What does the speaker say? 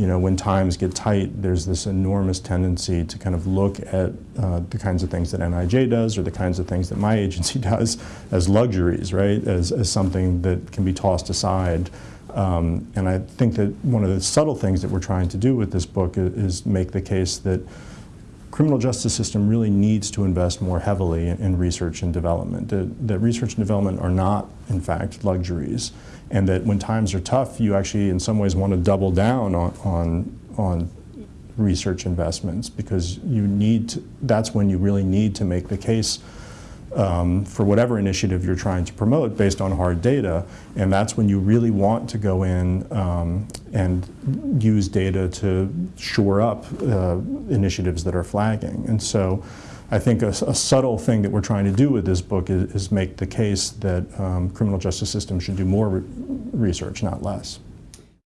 you know, when times get tight, there's this enormous tendency to kind of look at uh, the kinds of things that NIJ does or the kinds of things that my agency does as luxuries, right, as, as something that can be tossed aside. Um, and I think that one of the subtle things that we're trying to do with this book is, is make the case that criminal justice system really needs to invest more heavily in, in research and development. That, research and development are not, in fact, luxuries. And that when times are tough, you actually, in some ways, want to double down on, on, on research investments because you need to, that's when you really need to make the case um, for whatever initiative you're trying to promote based on hard data. And that's when you really want to go in um, and use data to shore up uh, initiatives that are flagging. And so I think a, a, subtle thing that we're trying to do with this book is, is make the case that um, criminal justice systems should do more re research, not less.